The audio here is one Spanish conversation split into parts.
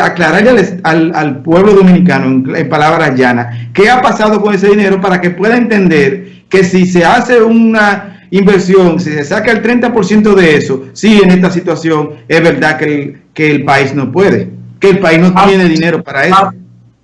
aclararle al, al, pueblo dominicano, en, en, palabras llanas, qué ha pasado con ese dinero para que pueda entender que si se hace una inversión, si se saca el 30% de eso, sí, en esta situación es verdad que el, que el país no puede, que el país no tiene dinero para eso.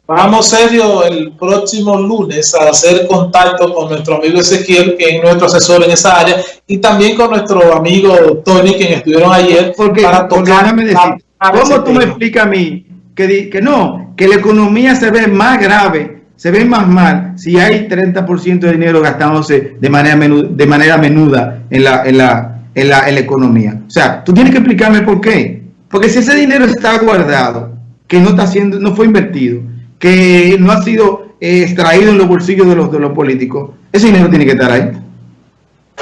Vamos serio el próximo lunes a hacer contacto con nuestro amigo Ezequiel, que es nuestro asesor en esa área, y también con nuestro amigo Tony, quien estuvieron ayer porque, para tocar... Decir, ¿Cómo tú me explicas a mí que, que no, que la economía se ve más grave, se ve más mal si hay 30% de dinero gastándose de manera, menuda, de manera menuda en la, en, la, en, la, en la economía? O sea, tú tienes que explicarme por qué. Porque si ese dinero está guardado, que no está siendo, no fue invertido, que no ha sido eh, extraído en los bolsillos de los, de los políticos, ese dinero tiene que estar ahí.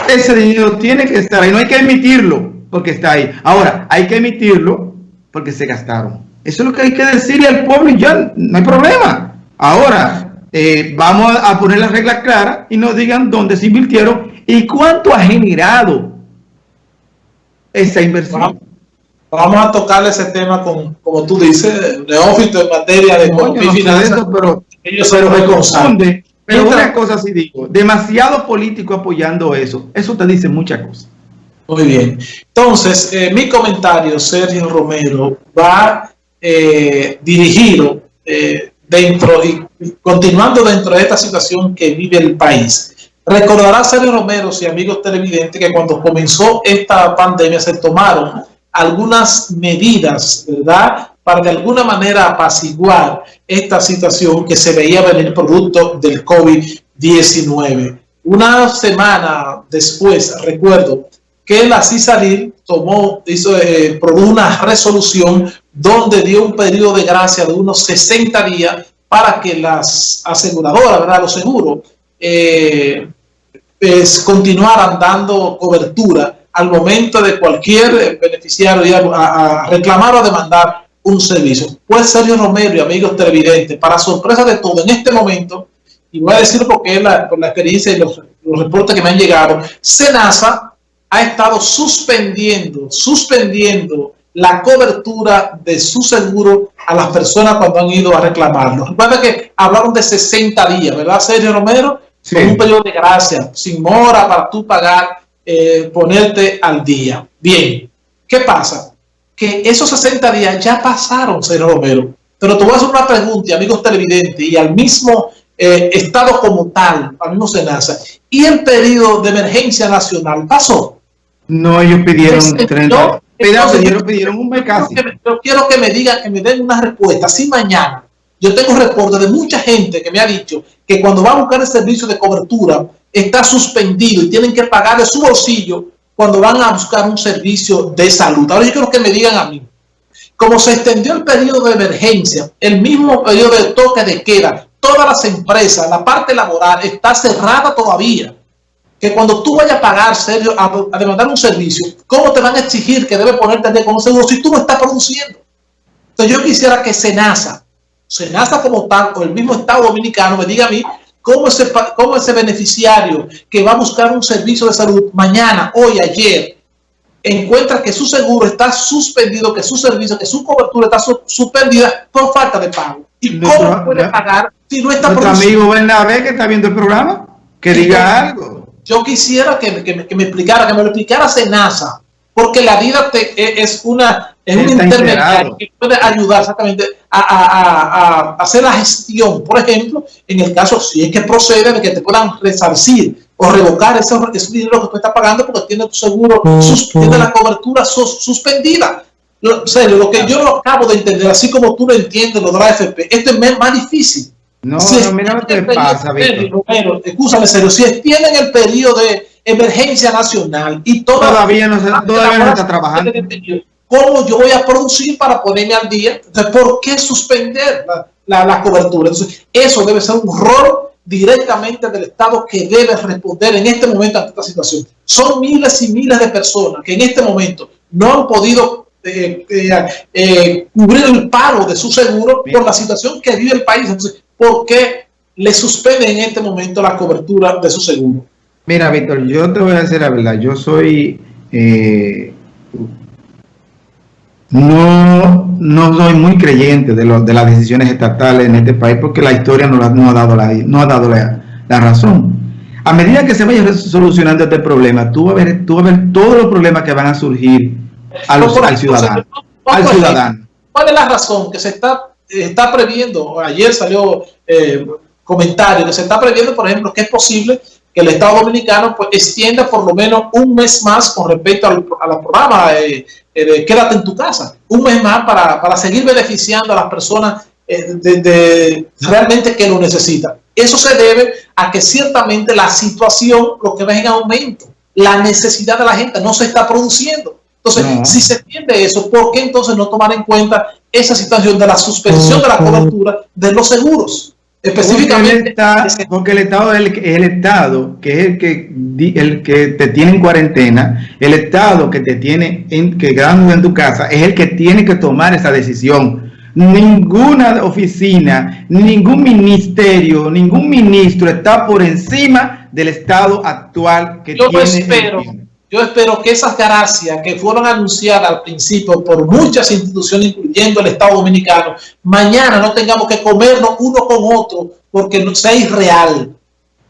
Ese dinero tiene que estar ahí, no hay que emitirlo porque está ahí. Ahora, hay que emitirlo porque se gastaron. Eso es lo que hay que decirle al pueblo y ya no hay problema. Ahora, eh, vamos a poner las reglas claras y nos digan dónde se invirtieron y cuánto ha generado esa inversión. Vamos, a tocarle ese tema con, como tú dices, neófito en materia de economía y finanzas, pero ellos pero me confunde. Pero una cosa sí digo, demasiado político apoyando eso, eso te dice muchas cosas. Muy bien. Entonces, eh, mi comentario, Sergio Romero, va eh, dirigido eh, dentro y continuando dentro de esta situación que vive el país. Recordará Sergio Romero y amigos televidentes que cuando comenzó esta pandemia se tomaron algunas medidas, ¿verdad? Para de alguna manera apaciguar esta situación que se veía venir producto del COVID-19. Una semana después, recuerdo, que la CISARIL tomó, hizo, eh, produjo una resolución donde dio un periodo de gracia de unos 60 días para que las aseguradoras, ¿verdad? los seguros, eh, pues, continuaran dando cobertura al momento de cualquier beneficiario ir a, reclamar o demandar un servicio. Pues Sergio Romero y amigos televidentes, para sorpresa de todo, en este momento, y voy a decir porque la, por la experiencia y los, los reportes que me han llegado, SENASA ha estado suspendiendo, suspendiendo la cobertura de su seguro a las personas cuando han ido a reclamarlo. Recuerda que hablaron de 60 días, ¿verdad, Sergio Romero? Sí. un periodo de gracia, sin mora para tú pagar, eh, ponerte al día. Bien, ¿qué pasa? Que esos 60 días ya pasaron, Sergio Romero. Pero te voy a hacer una pregunta, amigos televidentes, y al mismo eh, Estado como tal, al mismo SENASA, ¿y el periodo de emergencia nacional pasó? No, ellos pidieron 30. ellos pidieron un mes casi. Yo quiero que me digan, que me den una respuesta. Si mañana yo tengo reportes de mucha gente que me ha dicho que cuando va a buscar el servicio de cobertura está suspendido y tienen que pagar de su bolsillo cuando van a buscar un servicio de salud. Ahora yo quiero que me digan a mí, como se extendió el periodo de emergencia, el mismo periodo de toque de queda, todas las empresas, la parte laboral está cerrada todavía que cuando tú vayas a pagar, Sergio, a, demandar un servicio, ¿cómo te van a exigir que debe ponerte de con un seguro si tú no estás produciendo? Entonces yo quisiera que Senasa, Senasa como tal, o el mismo Estado Dominicano, me diga a mí cómo ese, cómo ese beneficiario que va a buscar un servicio de salud mañana, hoy, ayer, encuentra que su seguro está suspendido, que su servicio, que su cobertura está suspendida por falta de pago. ¿Y cómo puede pagar si no está produciendo? Nuestro amigo Bernabé que está viendo el programa, que diga algo yo quisiera que, que, me explicara, que me lo explicara Senasa, porque la vida te, e, es una es un intermediario que puede ayudar exactamente a, a, a, hacer la gestión. Por ejemplo, en el caso, si es que procede de que te puedan resarcir o revocar ese, ese dinero que tú estás pagando porque tiene tu seguro, tiene la cobertura suspendida. Lo, lo que yo lo acabo de entender, así como tú lo entiendes, lo de la AFP, esto es más difícil. No, no, mira lo que pasa, Víctor. escúchame, serio, si extienden el periodo de emergencia nacional y todavía no, se, todavía no está trabajando. ¿Cómo yo voy a producir para ponerme al día? Entonces, ¿por qué suspender la, la, cobertura? Entonces, eso debe ser un rol directamente del Estado que debe responder en este momento ante esta situación. Son miles y miles de personas que en este momento no han podido eh, eh, eh, cubrir el pago de su seguro por la situación que vive el país. Entonces, ¿por qué le suspende en este momento la cobertura de su seguro? Mira, Víctor, yo te voy a decir la verdad. Yo soy... Eh, no, no soy muy creyente de, de las decisiones estatales en este país porque la historia no, no ha dado, la, no ha dado la, razón. A medida que se vaya solucionando este problema, tú vas a ver, tú vas a ver todos los problemas que van a surgir al ciudadano. Al ciudadano. ¿Cuál es la razón que se está, está previendo? Ayer salió eh, comentario que se está previendo, por ejemplo, que es posible que el Estado Dominicano pues, extienda por lo menos un mes más con respecto al, programa eh, eh, Quédate en tu casa. Un mes más para, para seguir beneficiando a las personas eh, de, realmente que lo necesitan. Eso se debe a que ciertamente la situación lo que va en aumento. La necesidad de la gente no se está produciendo. Entonces, si se entiende eso, ¿por qué entonces no tomar en cuenta esa situación de la suspensión de la cobertura de los seguros? Específicamente. Porque el, Estado, es el, Estado que es el que, el que te tiene en cuarentena, el Estado que te tiene en, que en tu casa, es el que tiene que tomar esa decisión. Ninguna oficina, ningún ministerio, ningún ministro está por encima del Estado actual que Yo tiene. Yo espero que esas gracias que fueron anunciadas al principio por muchas instituciones, incluyendo el Estado Dominicano, mañana no tengamos que comernos uno con otro porque no sea irreal.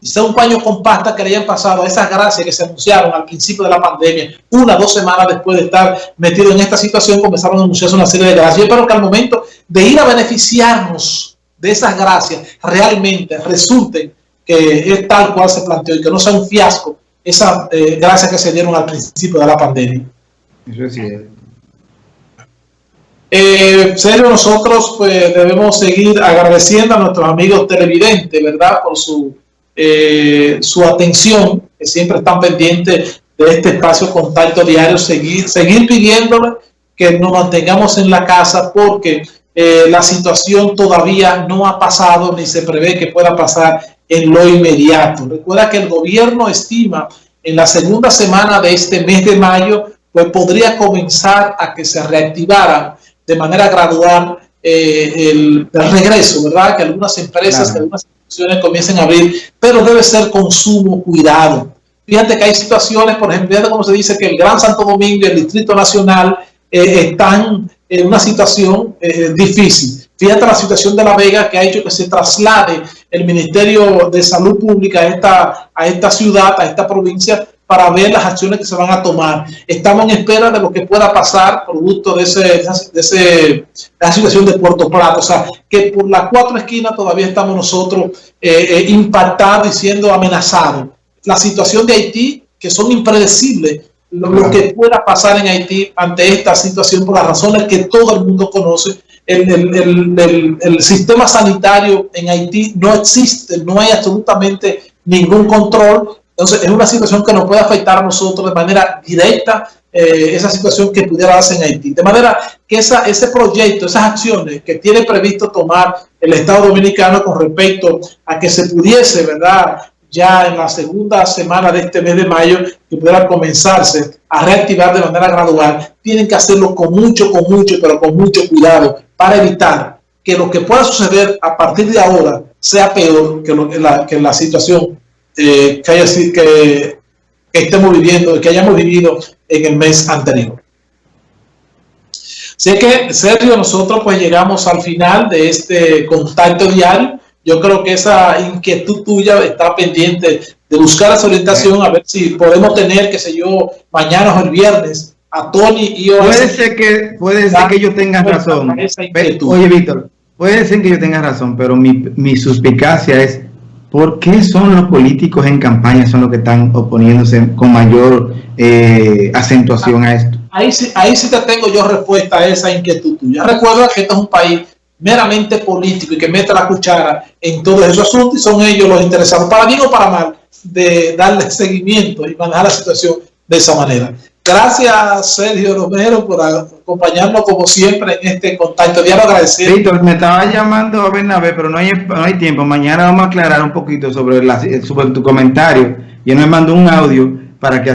Y sea un paño con pasta que le hayan pasado esas gracias que se anunciaron al principio de la pandemia, una dos semanas después de estar metido en esta situación, comenzaron a anunciarse una serie de gracias. Yo espero que al momento de ir a beneficiarnos de esas gracias, realmente resulten que es tal cual se planteó y que no sea un fiasco esa eh, gracias que se dieron al principio de la pandemia. Eso es cierto. Eh, serio, nosotros pues debemos seguir agradeciendo a nuestros amigos televidentes, ¿verdad? Por su, eh, su atención, que siempre están pendientes de este espacio contacto diario, seguir, seguir pidiéndole que nos mantengamos en la casa porque eh, la situación todavía no ha pasado ni se prevé que pueda pasar en lo inmediato. Recuerda que el gobierno estima en la segunda semana de este mes de mayo, pues podría comenzar a que se reactivara de manera gradual eh, el, regreso, ¿verdad? Que algunas empresas, que algunas instituciones comiencen a abrir, pero debe ser consumo, cuidado. Fíjate que hay situaciones, por ejemplo, fíjate cómo se dice que el Gran Santo Domingo y el Distrito Nacional eh, están en una situación eh, difícil. Fíjate la situación de La Vega que ha hecho que se traslade el Ministerio de Salud Pública a esta, a esta ciudad, a esta provincia, para ver las acciones que se van a tomar. Estamos en espera de lo que pueda pasar producto de, ese, de, ese, la situación de Puerto Plata. O sea, que por las cuatro esquinas todavía estamos nosotros eh, eh, impactados y siendo amenazados. La situación de Haití, que son impredecibles, lo, que pueda pasar en Haití ante esta situación por las razones que todo el mundo conoce, el, sistema sanitario en Haití no existe, no hay absolutamente ningún control. Entonces, es una situación que nos puede afectar a nosotros de manera directa, eh, esa situación que pudiera darse en Haití. De manera que esa, ese proyecto, esas acciones que tiene previsto tomar el Estado Dominicano con respecto a que se pudiese, ¿verdad?, ya en la segunda semana de este mes de mayo que pueda comenzarse a reactivar de manera gradual, tienen que hacerlo con mucho, con mucho, pero con mucho cuidado para evitar que lo que pueda suceder a partir de ahora sea peor que, la, situación eh, que, haya, estemos viviendo, que hayamos vivido en el mes anterior. Sé que, Sergio, nosotros pues llegamos al final de este contacto diario yo creo que esa inquietud tuya está pendiente de buscar esa orientación, a ver si podemos tener, qué sé yo, mañana o el viernes, a Tony y Puede ser que, puede ser que yo tenga razón. Oye, Víctor, puede ser que yo tenga razón, pero mi, mi suspicacia es, ¿por qué son los políticos en campaña son los que están oponiéndose con mayor eh, acentuación a esto? Ahí sí, ahí sí te tengo yo respuesta a esa inquietud tuya. Recuerda que esto es un país meramente político y que meta la cuchara en todos esos asuntos y son ellos los interesados, para bien o para mal, de darle seguimiento y manejar la situación de esa manera. Gracias, Sergio Romero, por acompañarnos como siempre en este contacto. Ya lo. Víctor, me estaba llamando a Bernabé, pero no hay, no hay tiempo. Mañana vamos a aclarar un poquito sobre, la, sobre tu comentario. Y él me mandó un audio para que